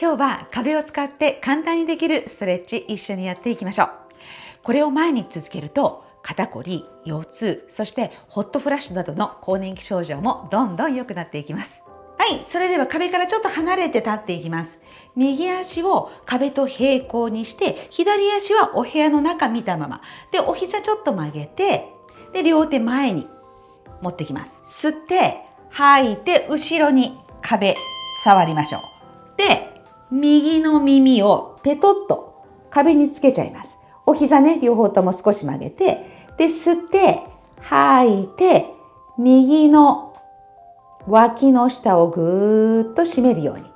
今日は壁を使って簡単にできるストレッチ一緒にやっていきましょうこれを毎日続けると肩こり、腰痛、そしてホットフラッシュなどの更年期症状もどんどん良くなっていきますはい、それでは壁からちょっと離れて立っていきます。右足を壁と平行にして、左足はお部屋の中見たまま。で、お膝ちょっと曲げて、で、両手前に持ってきます。吸って、吐いて、後ろに壁触りましょう。で、右の耳をペトッと壁につけちゃいます。お膝ね、両方とも少し曲げて、で、吸って、吐いて、右の脇の下をぐーっと締めるように。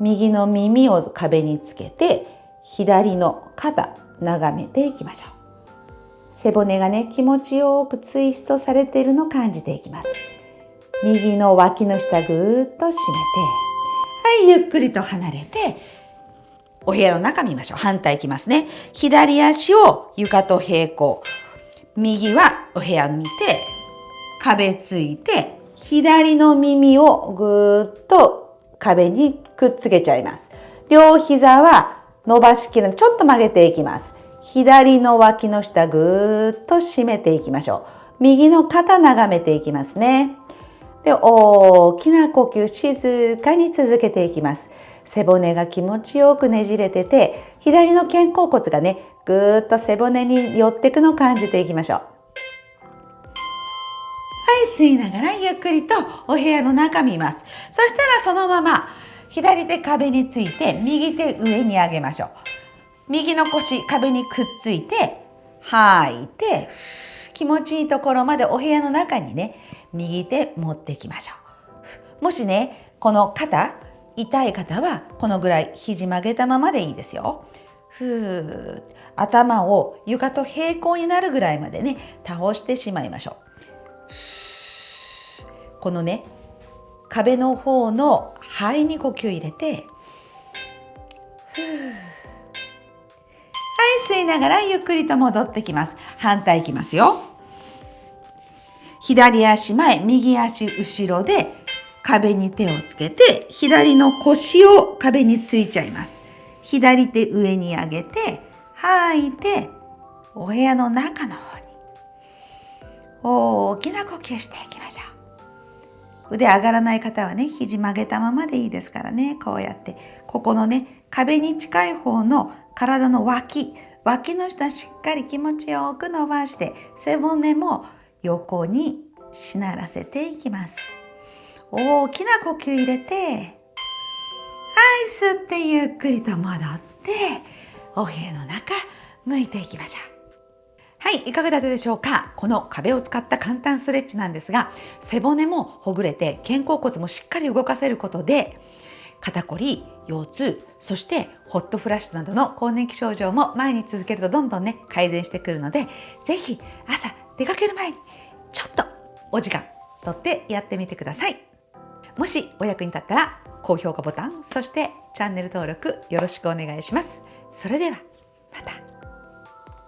右の耳を壁につけて左の肩眺めていきましょう。背骨がね気持ちよくツイストされているのを感じていきます。右の脇の下ぐーっと締めて。はいゆっくりと離れてお部屋の中見ましょう反対いきますね左足を床と平行右はお部屋見て壁ついて左の耳をぐーっと壁にくっつけちゃいます。両膝は伸ばしきるちょっと曲げていきます。左の脇の下ぐーっと締めていきましょう。右の肩眺めていきますね。で、大きな呼吸静かに続けていきます。背骨が気持ちよくねじれてて、左の肩甲骨がね、ぐーっと背骨に寄っていくのを感じていきましょうはい。吸いながらゆっくりとお部屋の中見ます。そしたらそのまま左手壁について右手上に上げましょう。右の腰壁にくっついて吐いて気持ちいいところまでお部屋の中にね右手持ってきましょう。もしねこの肩痛い方はこのぐらい肘曲げたままでいいですよ。ふー頭を床と平行になるぐらいまでね倒してしまいましょう。このね壁の方の肺に呼吸入れてはい吸いながらゆっくりと戻ってきます反対いきますよ左足前右足後ろで壁に手をつけて左の腰を壁についちゃいます。左手上に上げて吐いてお部屋の中の方に大きな呼吸していきましょう。腕上がらない方はね肘曲げたままでいいですからねこうやって。ここのね壁に近い方の体の脇脇の下しっかり気持ちよく伸ばして背骨も横にしならせていきます。大きな呼吸入れてはい吸ってゆっくりと戻ってお部屋の中向いていきましょう。はい、いかがだったでしょうか？この壁を使った簡単ストレッチなんですが、背骨もほぐれて肩甲骨もしっかり動かせることで、肩こり、腰痛、そしてホットフラッシュなどの更年期症状も前に続けるとどんどんね、改善してくるので、ぜひ朝出かける前にちょっとお時間とってやってみてください。もしお役に立ったら高評価ボタン、そしてチャンネル登録よろしくお願いします。それではまた。